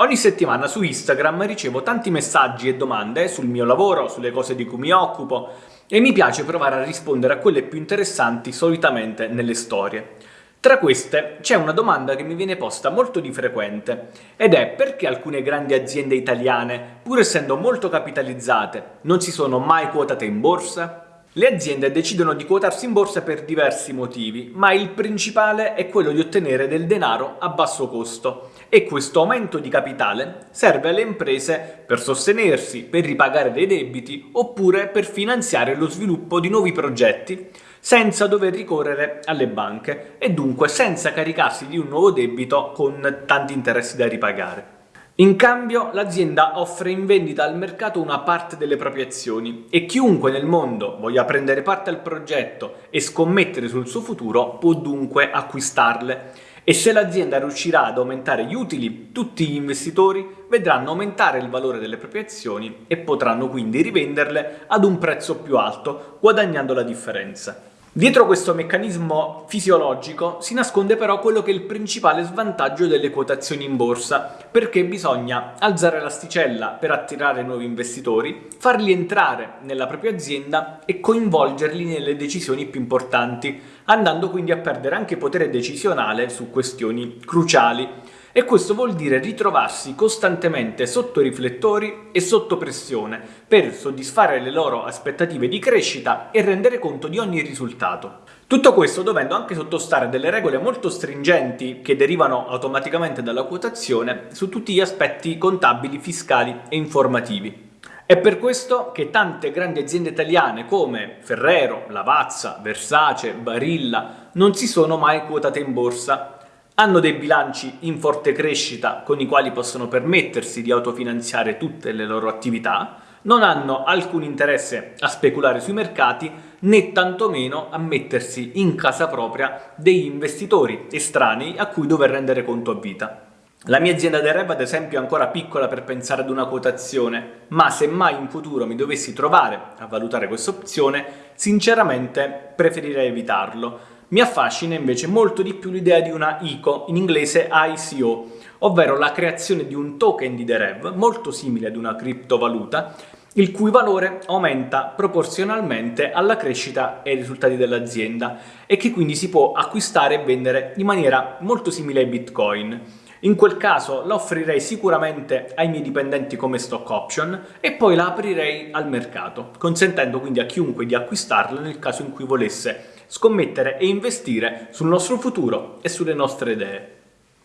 Ogni settimana su Instagram ricevo tanti messaggi e domande sul mio lavoro, sulle cose di cui mi occupo e mi piace provare a rispondere a quelle più interessanti solitamente nelle storie. Tra queste c'è una domanda che mi viene posta molto di frequente ed è perché alcune grandi aziende italiane, pur essendo molto capitalizzate, non si sono mai quotate in borsa? Le aziende decidono di quotarsi in borsa per diversi motivi, ma il principale è quello di ottenere del denaro a basso costo e questo aumento di capitale serve alle imprese per sostenersi, per ripagare dei debiti oppure per finanziare lo sviluppo di nuovi progetti senza dover ricorrere alle banche e dunque senza caricarsi di un nuovo debito con tanti interessi da ripagare. In cambio l'azienda offre in vendita al mercato una parte delle proprie azioni e chiunque nel mondo voglia prendere parte al progetto e scommettere sul suo futuro può dunque acquistarle e se l'azienda riuscirà ad aumentare gli utili, tutti gli investitori vedranno aumentare il valore delle proprie azioni e potranno quindi rivenderle ad un prezzo più alto, guadagnando la differenza. Dietro questo meccanismo fisiologico si nasconde però quello che è il principale svantaggio delle quotazioni in borsa, perché bisogna alzare l'asticella per attirare nuovi investitori, farli entrare nella propria azienda e coinvolgerli nelle decisioni più importanti, andando quindi a perdere anche potere decisionale su questioni cruciali e questo vuol dire ritrovarsi costantemente sotto riflettori e sotto pressione per soddisfare le loro aspettative di crescita e rendere conto di ogni risultato. Tutto questo dovendo anche sottostare delle regole molto stringenti che derivano automaticamente dalla quotazione su tutti gli aspetti contabili, fiscali e informativi. È per questo che tante grandi aziende italiane come Ferrero, Lavazza, Versace, Barilla non si sono mai quotate in borsa hanno dei bilanci in forte crescita con i quali possono permettersi di autofinanziare tutte le loro attività, non hanno alcun interesse a speculare sui mercati né tantomeno a mettersi in casa propria degli investitori estranei a cui dover rendere conto a vita. La mia azienda del Rev ad esempio è ancora piccola per pensare ad una quotazione, ma se mai in futuro mi dovessi trovare a valutare questa opzione, sinceramente preferirei evitarlo, mi affascina invece molto di più l'idea di una ICO, in inglese ICO, ovvero la creazione di un token di The Rev, molto simile ad una criptovaluta, il cui valore aumenta proporzionalmente alla crescita e ai risultati dell'azienda e che quindi si può acquistare e vendere in maniera molto simile ai bitcoin. In quel caso la offrirei sicuramente ai miei dipendenti come stock option e poi la aprirei al mercato, consentendo quindi a chiunque di acquistarla nel caso in cui volesse scommettere e investire sul nostro futuro e sulle nostre idee.